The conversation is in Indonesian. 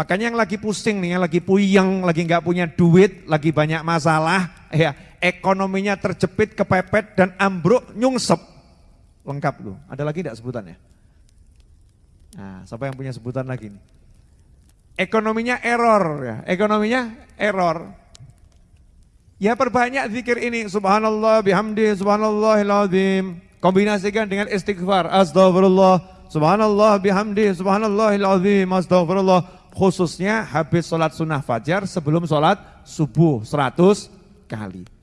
Makanya yang lagi pusing nih, yang lagi puyeng, lagi nggak punya duit, lagi banyak masalah, ya ekonominya terjepit, kepepet dan ambruk, nyungsep. Lengkap tuh. Ada lagi tidak sebutannya? Nah, siapa yang punya sebutan lagi nih? Ekonominya error ya, ekonominya error. Ya perbanyak zikir ini, subhanallah bihamdi, subhanallahiladzim. Kombinasikan dengan istighfar, astagfirullah, subhanallah bihamdi, subhanallahiladzim, astagfirullah khususnya habis sholat sunnah fajar sebelum sholat subuh 100 kali.